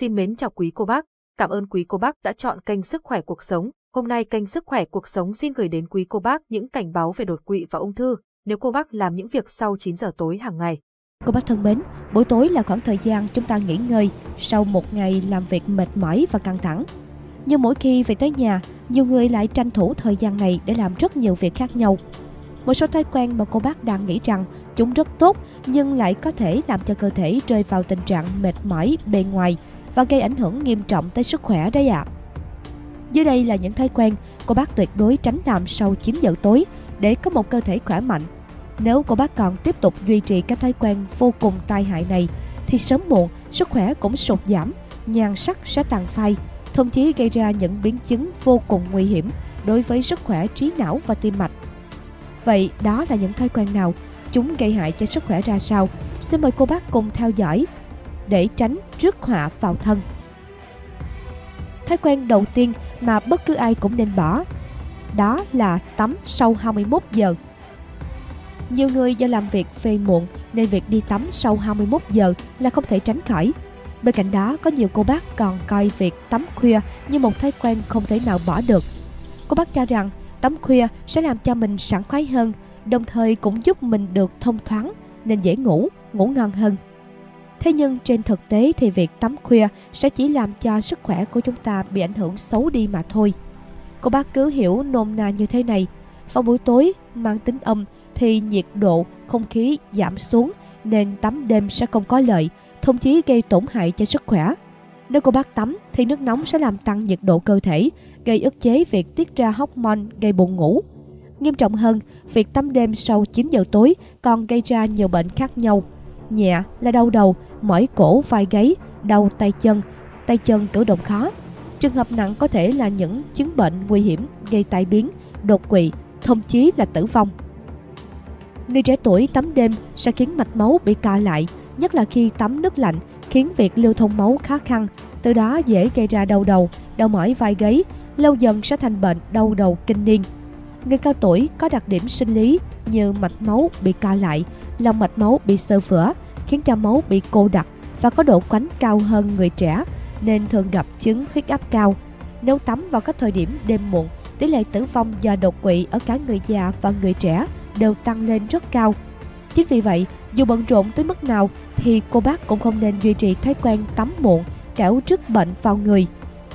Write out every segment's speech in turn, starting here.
Xin mến chào quý cô bác, cảm ơn quý cô bác đã chọn kênh Sức khỏe cuộc sống. Hôm nay kênh Sức khỏe cuộc sống xin gửi đến quý cô bác những cảnh báo về đột quỵ và ung thư nếu cô bác làm những việc sau 9 giờ tối hàng ngày. Cô bác thân mến, buổi tối là khoảng thời gian chúng ta nghỉ ngơi sau một ngày làm việc mệt mỏi và căng thẳng. Nhưng mỗi khi về tới nhà, nhiều người lại tranh thủ thời gian này để làm rất nhiều việc khác nhau. Một số thói quen mà cô bác đang nghĩ rằng chúng rất tốt nhưng lại có thể làm cho cơ thể rơi vào tình trạng mệt mỏi bề ngoài và gây ảnh hưởng nghiêm trọng tới sức khỏe đấy ạ. À. Dưới đây là những thói quen cô bác tuyệt đối tránh làm sau 9 giờ tối để có một cơ thể khỏe mạnh. Nếu cô bác còn tiếp tục duy trì các thói quen vô cùng tai hại này thì sớm muộn sức khỏe cũng sụt giảm, nhan sắc sẽ tàn phai, thậm chí gây ra những biến chứng vô cùng nguy hiểm đối với sức khỏe trí não và tim mạch. Vậy đó là những thói quen nào? Chúng gây hại cho sức khỏe ra sao? Xin mời cô bác cùng theo dõi để tránh rước họa vào thân. Thói quen đầu tiên mà bất cứ ai cũng nên bỏ đó là tắm sau 21 giờ. Nhiều người do làm việc phê muộn nên việc đi tắm sau 21 giờ là không thể tránh khỏi. Bên cạnh đó, có nhiều cô bác còn coi việc tắm khuya như một thói quen không thể nào bỏ được. Cô bác cho rằng tắm khuya sẽ làm cho mình sảng khoái hơn, đồng thời cũng giúp mình được thông thoáng nên dễ ngủ, ngủ ngon hơn. Thế nhưng trên thực tế thì việc tắm khuya sẽ chỉ làm cho sức khỏe của chúng ta bị ảnh hưởng xấu đi mà thôi. Cô bác cứ hiểu nôm na như thế này. Vào buổi tối mang tính âm thì nhiệt độ không khí giảm xuống nên tắm đêm sẽ không có lợi, thậm chí gây tổn hại cho sức khỏe. Nếu cô bác tắm thì nước nóng sẽ làm tăng nhiệt độ cơ thể, gây ức chế việc tiết ra hormone gây buồn ngủ. Nghiêm trọng hơn, việc tắm đêm sau 9 giờ tối còn gây ra nhiều bệnh khác nhau. Nhẹ là đau đầu, mỏi cổ vai gáy, đau tay chân, tay chân cử động khó. Trường hợp nặng có thể là những chứng bệnh nguy hiểm gây tai biến, đột quỵ, thậm chí là tử vong. Người trẻ tuổi tắm đêm sẽ khiến mạch máu bị co lại, nhất là khi tắm nước lạnh, khiến việc lưu thông máu khó khăn, từ đó dễ gây ra đau đầu, đau mỏi vai gáy, lâu dần sẽ thành bệnh đau đầu kinh niên. Người cao tuổi có đặc điểm sinh lý như mạch máu bị co lại, lòng mạch máu bị sơ vữa, khiến cho máu bị cô đặc và có độ quánh cao hơn người trẻ nên thường gặp chứng huyết áp cao. Nếu tắm vào các thời điểm đêm muộn, tỷ lệ tử vong do đột quỵ ở cả người già và người trẻ đều tăng lên rất cao. Chính vì vậy, dù bận rộn tới mức nào thì cô bác cũng không nên duy trì thói quen tắm muộn, kẻo trước bệnh vào người.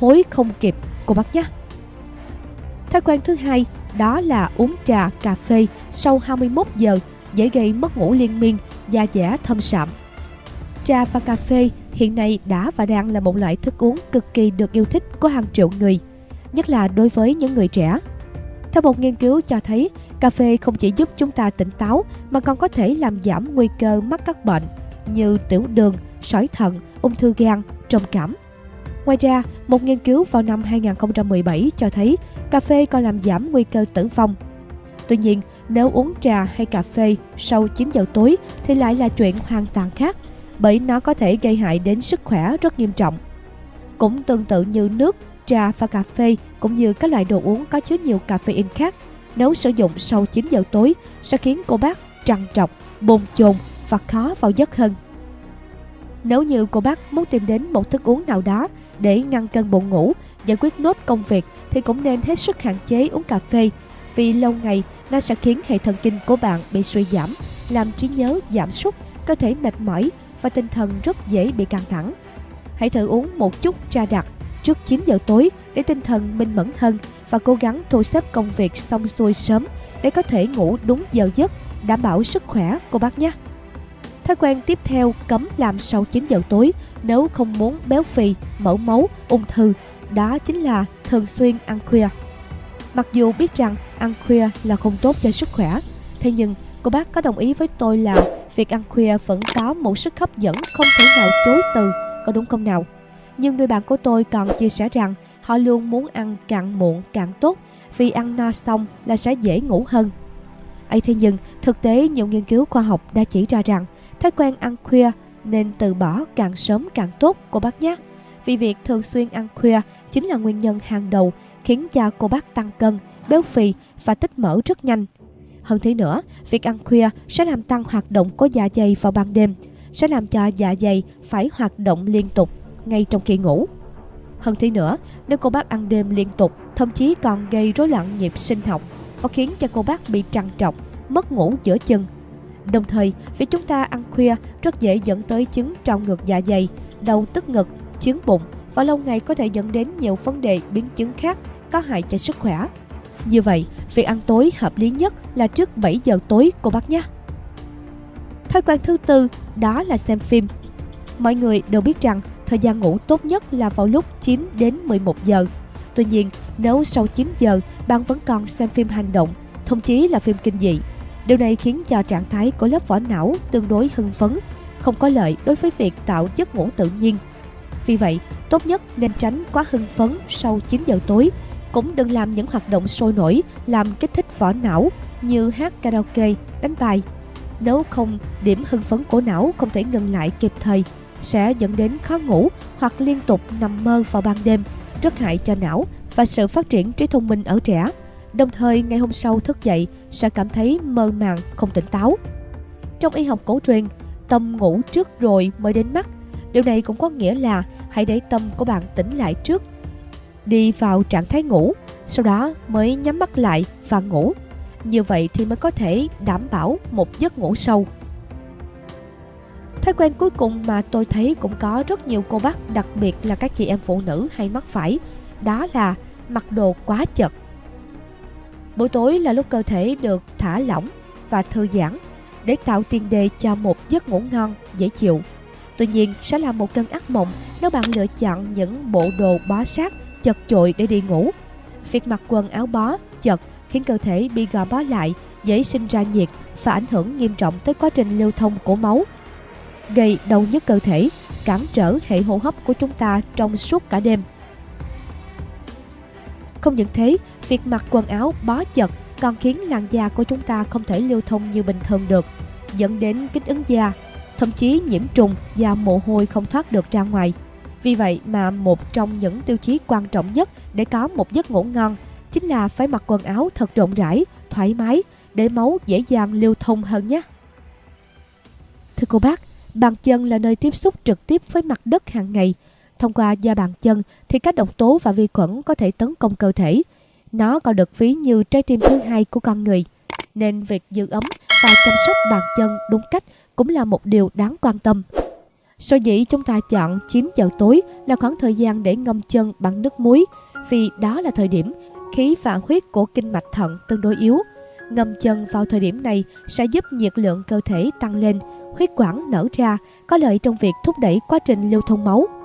Hối không kịp, cô bác nhé. Thói quen thứ hai đó là uống trà, cà phê sau 21 giờ dễ gây mất ngủ liên miên, da dẻ thâm sạm. Trà và cà phê hiện nay đã và đang là một loại thức uống cực kỳ được yêu thích của hàng triệu người, nhất là đối với những người trẻ. Theo một nghiên cứu cho thấy, cà phê không chỉ giúp chúng ta tỉnh táo mà còn có thể làm giảm nguy cơ mắc các bệnh như tiểu đường, sỏi thận, ung thư gan, trầm cảm. Ngoài ra, một nghiên cứu vào năm 2017 cho thấy cà phê còn làm giảm nguy cơ tử vong. Tuy nhiên, nếu uống trà hay cà phê sau 9 giờ tối thì lại là chuyện hoàn toàn khác, bởi nó có thể gây hại đến sức khỏe rất nghiêm trọng. Cũng tương tự như nước, trà và cà phê cũng như các loại đồ uống có chứa nhiều caffeine khác, nếu sử dụng sau 9 giờ tối sẽ khiến cô bác trằn trọc, bồn chồn và khó vào giấc hơn. Nếu như cô bác muốn tìm đến một thức uống nào đó để ngăn cơn buồn ngủ, giải quyết nốt công việc thì cũng nên hết sức hạn chế uống cà phê vì lâu ngày nó sẽ khiến hệ thần kinh của bạn bị suy giảm, làm trí nhớ giảm sút, cơ thể mệt mỏi và tinh thần rất dễ bị căng thẳng. Hãy thử uống một chút trà đặc trước 9 giờ tối để tinh thần minh mẫn hơn và cố gắng thu xếp công việc xong xuôi sớm để có thể ngủ đúng giờ giấc, đảm bảo sức khỏe cô bác nhé. Thói quen tiếp theo cấm làm sau 9 giờ tối nếu không muốn béo phì, mỡ máu, ung thư, đó chính là thường xuyên ăn khuya. Mặc dù biết rằng ăn khuya là không tốt cho sức khỏe, thế nhưng cô bác có đồng ý với tôi là việc ăn khuya vẫn có một sức hấp dẫn không thể nào chối từ, có đúng không nào? Nhiều người bạn của tôi còn chia sẻ rằng họ luôn muốn ăn càng muộn càng tốt vì ăn no xong là sẽ dễ ngủ hơn. ấy thế nhưng thực tế nhiều nghiên cứu khoa học đã chỉ ra rằng thói quen ăn khuya nên từ bỏ càng sớm càng tốt cô bác nhé. Vì việc thường xuyên ăn khuya chính là nguyên nhân hàng đầu khiến cho cô bác tăng cân, béo phì và tích mỡ rất nhanh. Hơn thế nữa, việc ăn khuya sẽ làm tăng hoạt động của dạ dày vào ban đêm, sẽ làm cho dạ dày phải hoạt động liên tục, ngay trong khi ngủ. Hơn thế nữa, nếu cô bác ăn đêm liên tục, thậm chí còn gây rối loạn nhịp sinh học và khiến cho cô bác bị trằn trọc, mất ngủ giữa chân. Đồng thời, việc chúng ta ăn khuya rất dễ dẫn tới chứng trào ngược dạ dày, đau tức ngực, chứng bụng và lâu ngày có thể dẫn đến nhiều vấn đề biến chứng khác có hại cho sức khỏe. Như vậy, việc ăn tối hợp lý nhất là trước 7 giờ tối cô bác nhé. Thói quen thứ tư đó là xem phim. Mọi người đều biết rằng thời gian ngủ tốt nhất là vào lúc 9 đến 11 giờ. Tuy nhiên, nếu sau 9 giờ bạn vẫn còn xem phim hành động, thậm chí là phim kinh dị, điều này khiến cho trạng thái của lớp vỏ não tương đối hưng phấn, không có lợi đối với việc tạo giấc ngủ tự nhiên. Vì vậy, tốt nhất nên tránh quá hưng phấn sau 9 giờ tối, cũng đừng làm những hoạt động sôi nổi làm kích thích vỏ não như hát karaoke, đánh bài. Nếu không, điểm hưng phấn của não không thể ngừng lại kịp thời, sẽ dẫn đến khó ngủ hoặc liên tục nằm mơ vào ban đêm, rất hại cho não và sự phát triển trí thông minh ở trẻ. Đồng thời ngày hôm sau thức dậy sẽ cảm thấy mơ màng, không tỉnh táo. Trong y học cổ truyền, tâm ngủ trước rồi mới đến mắt. Điều này cũng có nghĩa là hãy để tâm của bạn tỉnh lại trước. Đi vào trạng thái ngủ, sau đó mới nhắm mắt lại và ngủ. Như vậy thì mới có thể đảm bảo một giấc ngủ sâu. Thói quen cuối cùng mà tôi thấy cũng có rất nhiều cô bác, đặc biệt là các chị em phụ nữ hay mắc phải, đó là mặc đồ quá chật. Buổi tối là lúc cơ thể được thả lỏng và thư giãn để tạo tiền đề cho một giấc ngủ ngon, dễ chịu. Tuy nhiên, sẽ là một cơn ác mộng nếu bạn lựa chọn những bộ đồ bó sát, chật chội để đi ngủ. Việc mặc quần áo bó, chật khiến cơ thể bị gò bó lại, dễ sinh ra nhiệt và ảnh hưởng nghiêm trọng tới quá trình lưu thông của máu gây đau nhức cơ thể, cản trở hệ hô hấp của chúng ta trong suốt cả đêm. Không những thế, việc mặc quần áo bó chật còn khiến làn da của chúng ta không thể lưu thông như bình thường được, dẫn đến kích ứng da, thậm chí nhiễm trùng và mồ hôi không thoát được ra ngoài. Vì vậy mà một trong những tiêu chí quan trọng nhất để có một giấc ngủ ngon chính là phải mặc quần áo thật rộng rãi, thoải mái để máu dễ dàng lưu thông hơn nhé. Thưa cô bác, Bàn chân là nơi tiếp xúc trực tiếp với mặt đất hàng ngày. Thông qua da bàn chân thì các độc tố và vi khuẩn có thể tấn công cơ thể. Nó còn được ví như trái tim thứ hai của con người. Nên việc giữ ấm và chăm sóc bàn chân đúng cách cũng là một điều đáng quan tâm. Sở dĩ chúng ta chọn 9 giờ tối là khoảng thời gian để ngâm chân bằng nước muối vì đó là thời điểm khí và huyết của kinh mạch thận tương đối yếu. Ngâm chân vào thời điểm này sẽ giúp nhiệt lượng cơ thể tăng lên, huyết quản nở ra, có lợi trong việc thúc đẩy quá trình lưu thông máu.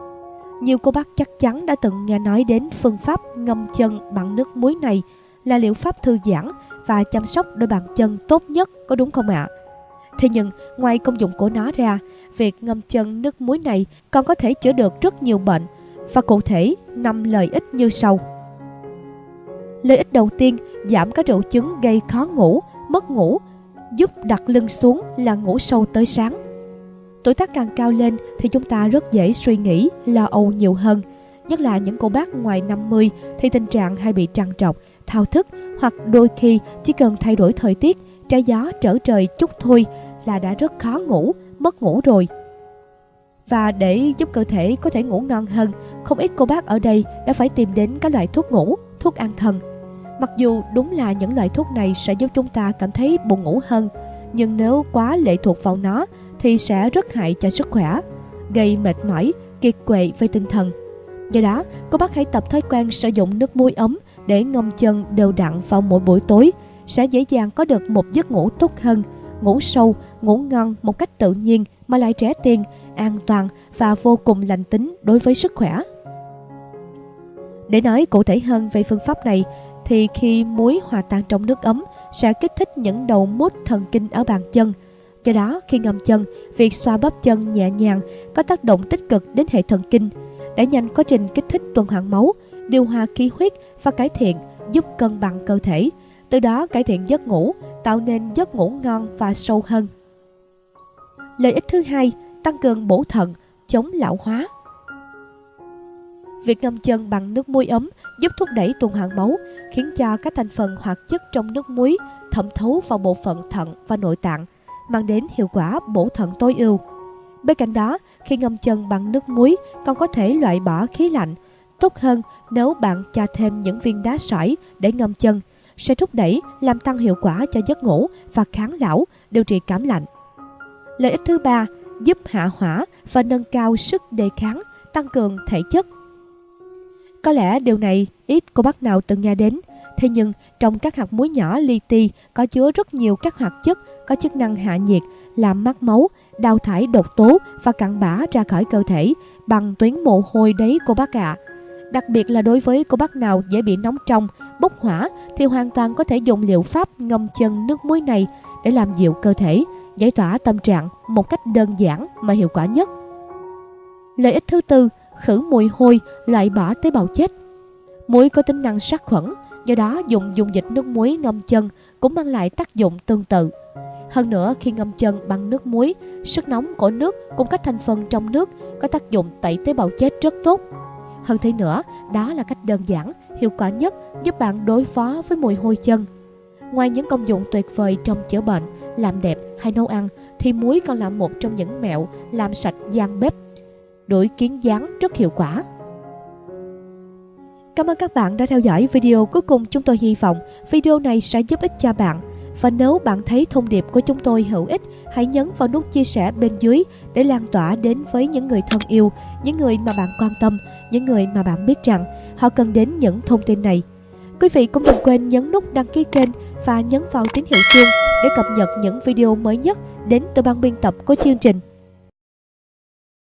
Nhiều cô bác chắc chắn đã từng nghe nói đến phương pháp ngâm chân bằng nước muối này là liệu pháp thư giãn và chăm sóc đôi bàn chân tốt nhất, có đúng không ạ? Thế nhưng, ngoài công dụng của nó ra, việc ngâm chân nước muối này còn có thể chữa được rất nhiều bệnh và cụ thể 5 lợi ích như sau. Lợi ích đầu tiên, giảm các triệu chứng gây khó ngủ, mất ngủ giúp đặt lưng xuống là ngủ sâu tới sáng. Tuổi tác càng cao lên thì chúng ta rất dễ suy nghĩ, lo âu nhiều hơn. Nhất là những cô bác ngoài 50 thì tình trạng hay bị trằn trọc, thao thức hoặc đôi khi chỉ cần thay đổi thời tiết, trái gió trở trời chút thôi là đã rất khó ngủ, mất ngủ rồi. Và để giúp cơ thể có thể ngủ ngon hơn, không ít cô bác ở đây đã phải tìm đến các loại thuốc ngủ, thuốc an thần Mặc dù đúng là những loại thuốc này sẽ giúp chúng ta cảm thấy buồn ngủ hơn, nhưng nếu quá lệ thuộc vào nó thì sẽ rất hại cho sức khỏe, gây mệt mỏi, kiệt quệ về tinh thần. Do đó, cô bác hãy tập thói quen sử dụng nước muối ấm để ngâm chân đều đặn vào mỗi buổi tối, sẽ dễ dàng có được một giấc ngủ tốt hơn, ngủ sâu, ngủ ngon một cách tự nhiên mà lại trẻ tiền, an toàn và vô cùng lành tính đối với sức khỏe. Để nói cụ thể hơn về phương pháp này, thì khi muối hòa tan trong nước ấm sẽ kích thích những đầu mút thần kinh ở bàn chân. Do đó, khi ngâm chân, việc xoa bóp chân nhẹ nhàng có tác động tích cực đến hệ thần kinh, đẩy nhanh quá trình kích thích tuần hoàn máu, điều hòa khí huyết và cải thiện, giúp cân bằng cơ thể, từ đó cải thiện giấc ngủ, tạo nên giấc ngủ ngon và sâu hơn. Lợi ích thứ hai, tăng cường bổ thận, chống lão hóa. Việc ngâm chân bằng nước muối ấm giúp thúc đẩy tuần hoàn máu, khiến cho các thành phần hoạt chất trong nước muối thẩm thấu vào bộ phận thận và nội tạng, mang đến hiệu quả bổ thận tối ưu. Bên cạnh đó, khi ngâm chân bằng nước muối còn có thể loại bỏ khí lạnh. Tốt hơn nếu bạn cho thêm những viên đá sỏi để ngâm chân, sẽ thúc đẩy làm tăng hiệu quả cho giấc ngủ và kháng lão, điều trị cảm lạnh. Lợi ích thứ ba, giúp hạ hỏa và nâng cao sức đề kháng, tăng cường thể chất. Có lẽ điều này ít cô bác nào từng nghe đến, thế nhưng trong các hạt muối nhỏ li ti có chứa rất nhiều các hoạt chất có chức năng hạ nhiệt, làm mát máu, đào thải độc tố và cặn bã ra khỏi cơ thể bằng tuyến mồ hôi đấy cô bác ạ. À. Đặc biệt là đối với cô bác nào dễ bị nóng trong, bốc hỏa thì hoàn toàn có thể dùng liệu pháp ngâm chân nước muối này để làm dịu cơ thể, giải tỏa tâm trạng một cách đơn giản mà hiệu quả nhất. Lợi ích thứ tư, khử mùi hôi, loại bỏ tế bào chết. Muối có tính năng sát khuẩn, do đó dùng dung dịch nước muối ngâm chân cũng mang lại tác dụng tương tự. Hơn nữa, khi ngâm chân bằng nước muối, sức nóng của nước cùng các thành phần trong nước có tác dụng tẩy tế bào chết rất tốt. Hơn thế nữa, đó là cách đơn giản, hiệu quả nhất giúp bạn đối phó với mùi hôi chân. Ngoài những công dụng tuyệt vời trong chữa bệnh, làm đẹp hay nấu ăn, thì muối còn là một trong những mẹo làm sạch gian bếp đổi kiến dáng rất hiệu quả. Cảm ơn các bạn đã theo dõi video cuối cùng chúng tôi hy vọng video này sẽ giúp ích cho bạn và nếu bạn thấy thông điệp của chúng tôi hữu ích, hãy nhấn vào nút chia sẻ bên dưới để lan tỏa đến với những người thân yêu, những người mà bạn quan tâm, những người mà bạn biết rằng họ cần đến những thông tin này. Quý vị cũng đừng quên nhấn nút đăng ký kênh và nhấn vào tín hiệu chuông để cập nhật những video mới nhất đến từ ban biên tập của chương trình.